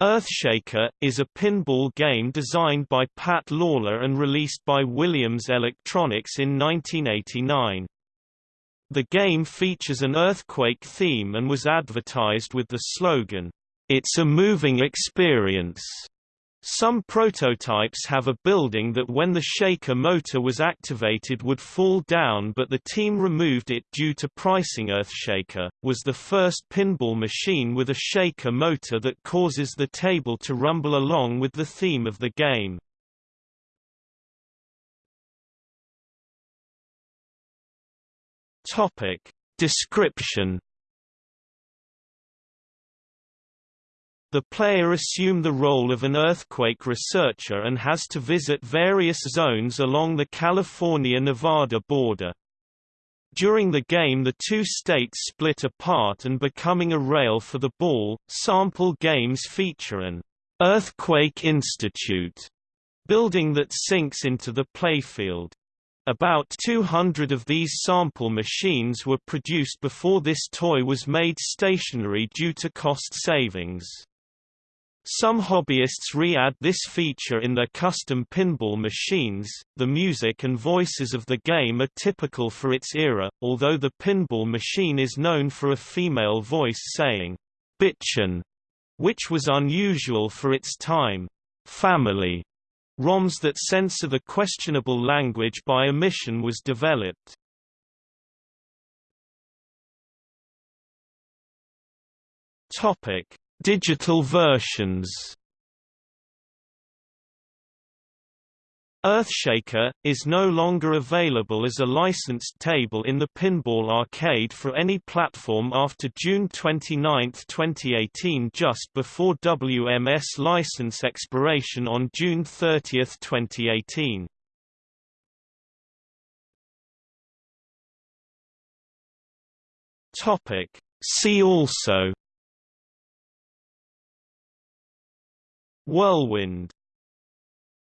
Earthshaker, is a pinball game designed by Pat Lawlor and released by Williams Electronics in 1989. The game features an earthquake theme and was advertised with the slogan, "It's a moving experience." Some prototypes have a building that when the shaker motor was activated would fall down but the team removed it due to pricing Earthshaker, was the first pinball machine with a shaker motor that causes the table to rumble along with the theme of the game. Description The player assume the role of an earthquake researcher and has to visit various zones along the California-Nevada border. During the game the two states split apart and becoming a rail for the ball, sample games feature an «Earthquake Institute» building that sinks into the playfield. About 200 of these sample machines were produced before this toy was made stationary due to cost savings. Some hobbyists re-add this feature in their custom pinball machines. The music and voices of the game are typical for its era, although the pinball machine is known for a female voice saying, Bitchin, which was unusual for its time. Family ROMs that censor the questionable language by omission was developed. Topic Digital versions Earthshaker, is no longer available as a licensed table in the Pinball Arcade for any platform after June 29, 2018 just before WMS license expiration on June 30, 2018. See also Whirlwind